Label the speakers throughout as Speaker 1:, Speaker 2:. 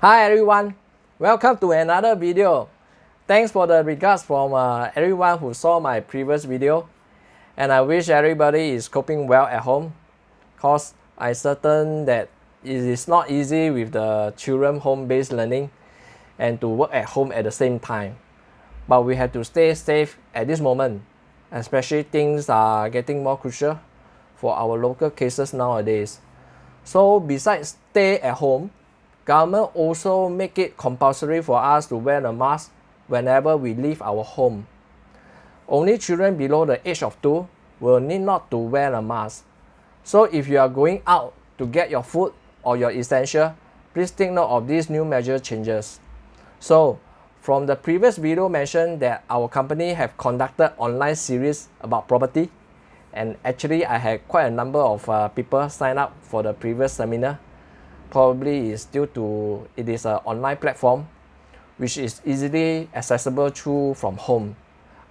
Speaker 1: Hi everyone, welcome to another video. Thanks for the regards from uh, everyone who saw my previous video and I wish everybody is coping well at home cause I certain that it is not easy with the children home-based learning and to work at home at the same time. But we have to stay safe at this moment, especially things are getting more crucial for our local cases nowadays. So besides stay at home, government also make it compulsory for us to wear a mask whenever we leave our home. Only children below the age of 2 will need not to wear a mask. So if you are going out to get your food or your essential, please take note of these new measure changes. So from the previous video mentioned that our company have conducted online series about property and actually I had quite a number of uh, people sign up for the previous seminar. Probably is due to it is an online platform which is easily accessible through from home.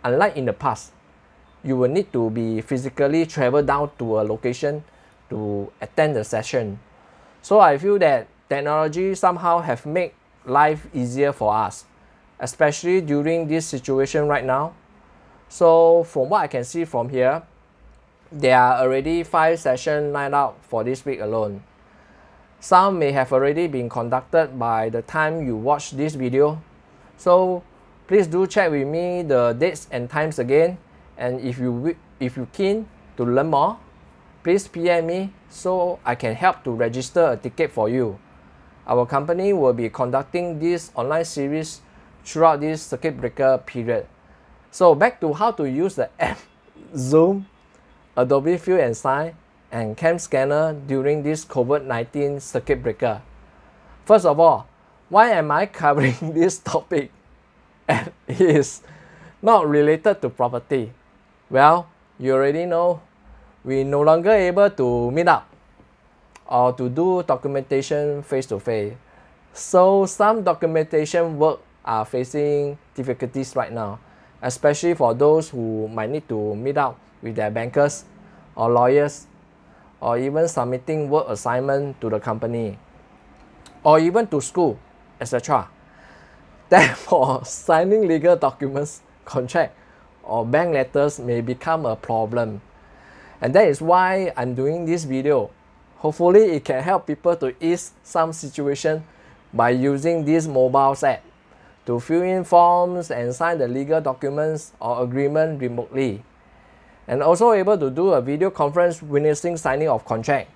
Speaker 1: Unlike in the past, you will need to be physically travel down to a location to attend the session. So I feel that technology somehow have made life easier for us, especially during this situation right now. So from what I can see from here, there are already 5 sessions lined up for this week alone. Some may have already been conducted by the time you watch this video. So please do check with me the dates and times again. And if you if you keen to learn more, please PM me so I can help to register a ticket for you. Our company will be conducting this online series throughout this circuit breaker period. So back to how to use the app Zoom Adobe Fill and Sign, and Cam Scanner during this COVID-19 circuit breaker. First of all, why am I covering this topic? And it is not related to property. Well, you already know we no longer able to meet up or to do documentation face-to-face. -face. So some documentation work are facing difficulties right now, especially for those who might need to meet up with their bankers or lawyers or even submitting work assignment to the company or even to school etc. Therefore, signing legal documents, contract or bank letters may become a problem. And that is why I'm doing this video. Hopefully it can help people to ease some situation by using this mobile app to fill in forms and sign the legal documents or agreement remotely and also able to do a video conference witnessing signing of contract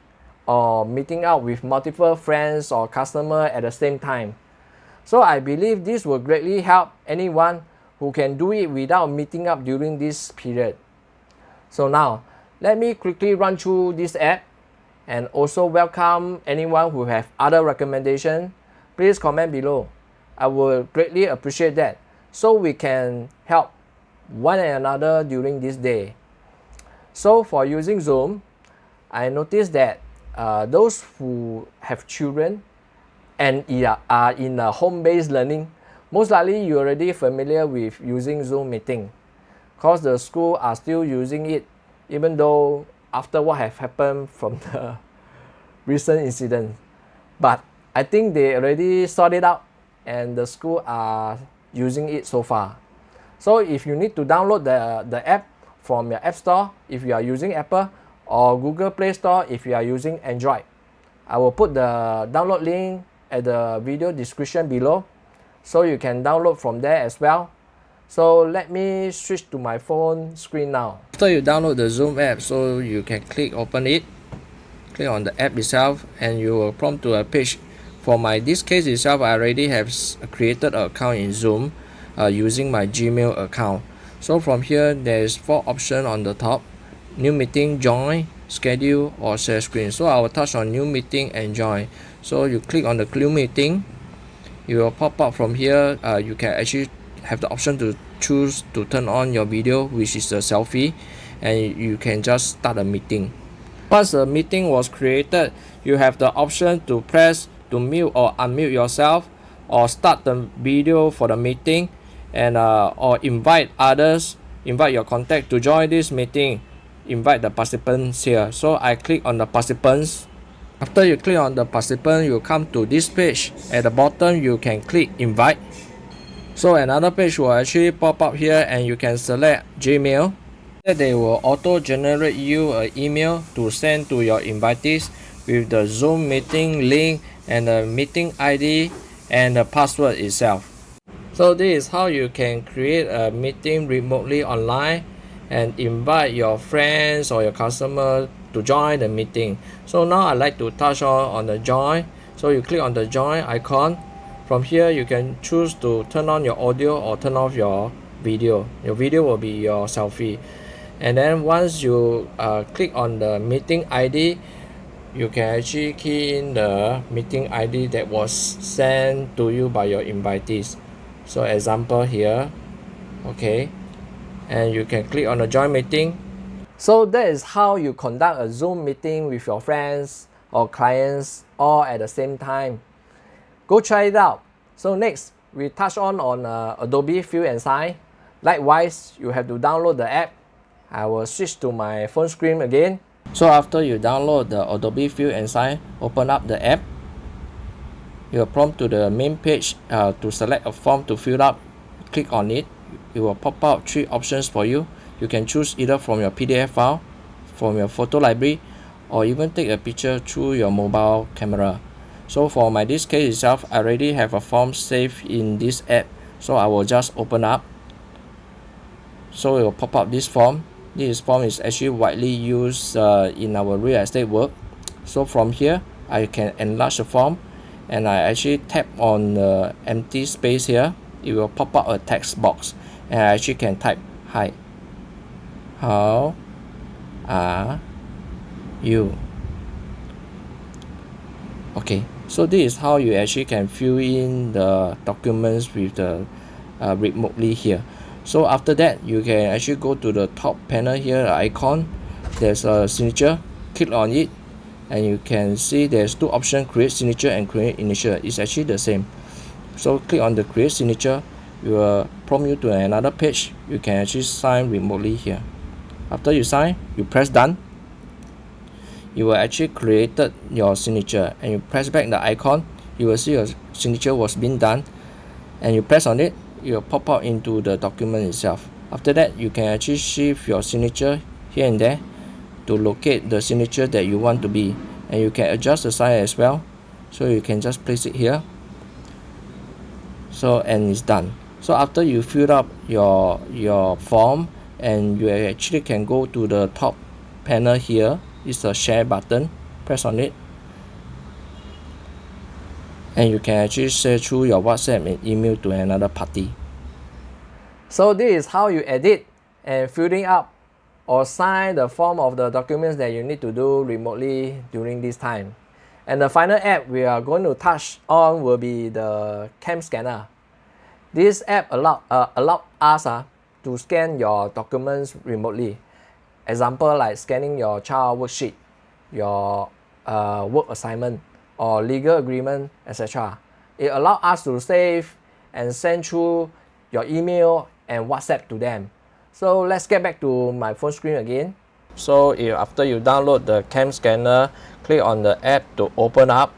Speaker 1: or meeting up with multiple friends or customer at the same time. So I believe this will greatly help anyone who can do it without meeting up during this period. So now, let me quickly run through this app and also welcome anyone who have other recommendation. Please comment below. I will greatly appreciate that so we can help one another during this day. So for using Zoom, I noticed that uh, those who have children and are in a home-based learning, most likely you're already familiar with using Zoom meeting because the school are still using it even though after what have happened from the recent incident. But I think they already sorted out and the school are using it so far. So if you need to download the, the app, from your App Store if you are using Apple or Google Play Store if you are using Android. I will put the download link at the video description below so you can download from there as well. So let me switch to my phone screen now. After you download the Zoom app, so you can click open it, click on the app itself and you will prompt to a page. For my this case itself, I already have created an account in Zoom uh, using my Gmail account. So from here, there's four options on the top. New meeting, join, schedule or share screen. So I will touch on new meeting and join. So you click on the new meeting. It will pop up from here. Uh, you can actually have the option to choose to turn on your video which is a selfie and you can just start a meeting. Once the meeting was created, you have the option to press to mute or unmute yourself or start the video for the meeting and uh, or invite others invite your contact to join this meeting invite the participants here so I click on the participants After you click on the participant, you come to this page. At the bottom, you can click invite. So another page will actually pop up here and you can select Gmail. They will auto generate you an email to send to your invitees with the Zoom meeting link and the meeting ID and the password itself. So this is how you can create a meeting remotely online and invite your friends or your customer to join the meeting. So now I like to touch on, on the join. So you click on the join icon. From here you can choose to turn on your audio or turn off your video. Your video will be your selfie. And then once you uh, click on the meeting ID, you can actually key in the meeting ID that was sent to you by your invitees. So example here, okay, and you can click on the join meeting. So that is how you conduct a Zoom meeting with your friends or clients all at the same time. Go try it out. So next, we touch on on uh, Adobe Fill and Sign. Likewise, you have to download the app. I will switch to my phone screen again. So after you download the Adobe Fill and Sign, open up the app. You will prompt to the main page uh, to select a form to fill up. Click on it. It will pop out three options for you. You can choose either from your PDF file, from your photo library, or even take a picture through your mobile camera. So for my this case itself, I already have a form saved in this app. So I will just open up. So it will pop up this form this form is actually widely used uh, in our real estate work so from here I can enlarge the form and I actually tap on the empty space here. It will pop up a text box. And I actually can type hi. How are you? Okay. So this is how you actually can fill in the documents with the uh, remotely here. So after that you can actually go to the top panel here icon. There's a signature. Click on it and you can see there's two options create signature and create initial. It's actually the same. So click on the create signature. It will prompt you to another page. You can actually sign remotely here. After you sign you press done. You will actually created your signature. And you press back the icon. You will see your signature was being done. And you press on it it will pop out into the document itself. After that you can actually shift your signature here and there to locate the signature that you want to be. And you can adjust the size as well. So you can just place it here. So and it's done. So after you fill up your your form and you actually can go to the top panel here. Is a share button. Press on it. And you can actually share through your WhatsApp and email to another party. So this is how you edit and filling up or sign the form of the documents that you need to do remotely during this time. And the final app we are going to touch on will be the cam scanner. This app allow, uh, allow us uh, to scan your documents remotely. Example like scanning your child worksheet, your uh, work assignment, or legal agreement, etc. It allows us to save and send through your email and WhatsApp to them. So let's get back to my phone screen again. So if after you download the cam scanner, click on the app to open up.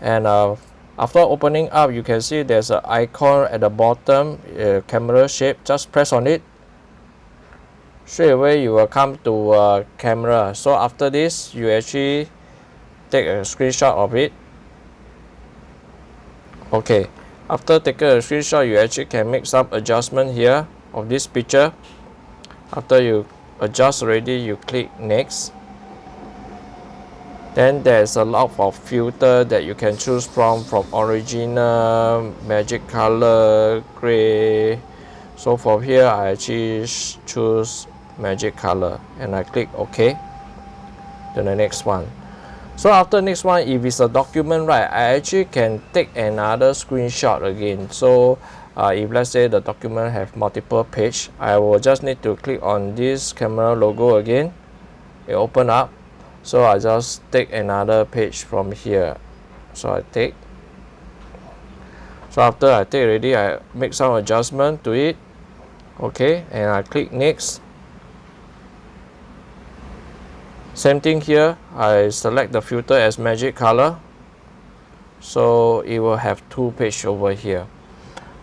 Speaker 1: And uh, after opening up you can see there's an icon at the bottom uh, camera shape. Just press on it. Straight away you will come to uh, camera. So after this you actually take a screenshot of it. Okay. After taking a screenshot you actually can make some adjustment here of this picture. After you adjust already you click next. Then there's a lot of filter that you can choose from from original magic color gray. So from here I actually choose magic color and I click OK to the next one so after next one if it's a document right I actually can take another screenshot again. So uh, if let's say the document have multiple page I will just need to click on this camera logo again. It open up. So I just take another page from here. So I take. So after I take already I make some adjustment to it. Okay and I click next same thing here. I select the filter as magic color. So it will have two page over here.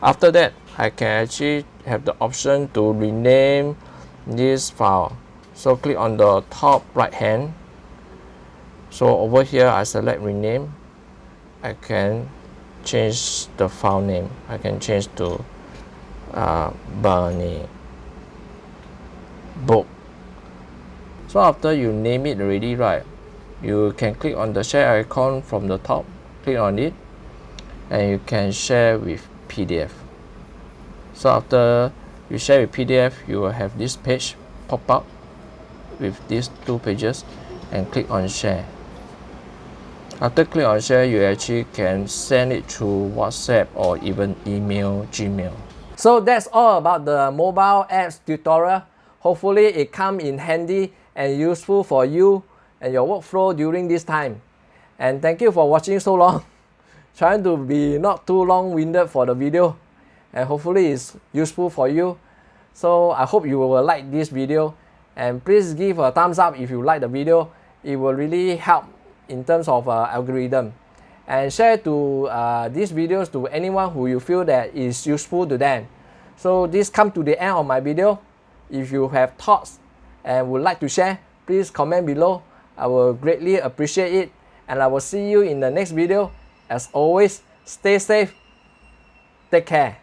Speaker 1: After that I can actually have the option to rename this file. So click on the top right hand. So over here I select rename. I can change the file name. I can change to uh, Bunny book so after you name it already right you can click on the share icon from the top click on it and you can share with PDF so after you share with PDF you will have this page pop up with these two pages and click on share. After click on share you actually can send it through WhatsApp or even email Gmail. So that's all about the mobile apps tutorial hopefully it come in handy and useful for you and your workflow during this time. And thank you for watching so long. Trying to be not too long-winded for the video. And hopefully it's useful for you. So I hope you will like this video. And please give a thumbs up if you like the video. It will really help in terms of uh, algorithm. And share to uh, these videos to anyone who you feel that is useful to them. So this come to the end of my video if you have thoughts and would like to share please comment below. I will greatly appreciate it. And I will see you in the next video. As always stay safe. Take care